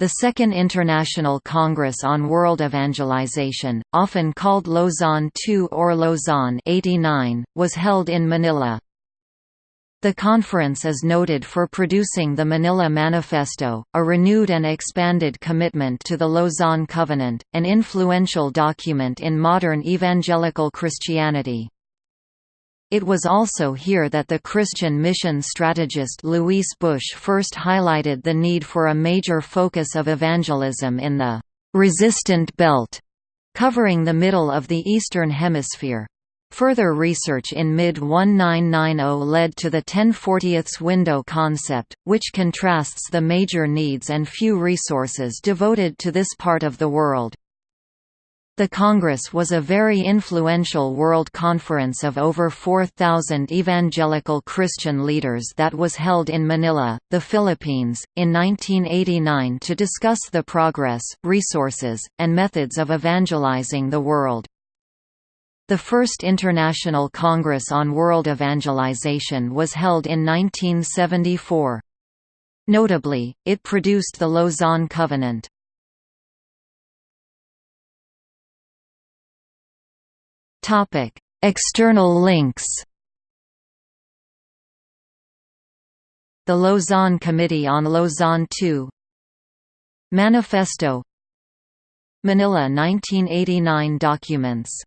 The Second International Congress on World Evangelization, often called Lausanne II or Lausanne 89, was held in Manila. The conference is noted for producing the Manila Manifesto, a renewed and expanded commitment to the Lausanne Covenant, an influential document in modern evangelical Christianity. It was also here that the Christian mission strategist Luis Bush first highlighted the need for a major focus of evangelism in the «resistant belt» covering the middle of the Eastern Hemisphere. Further research in mid-1990 led to the 1040ths window concept, which contrasts the major needs and few resources devoted to this part of the world. The Congress was a very influential world conference of over 4,000 evangelical Christian leaders that was held in Manila, the Philippines, in 1989 to discuss the progress, resources, and methods of evangelizing the world. The first International Congress on World Evangelization was held in 1974. Notably, it produced the Lausanne Covenant. External links. The Lausanne Committee on Lausanne II Manifesto Manila 1989 documents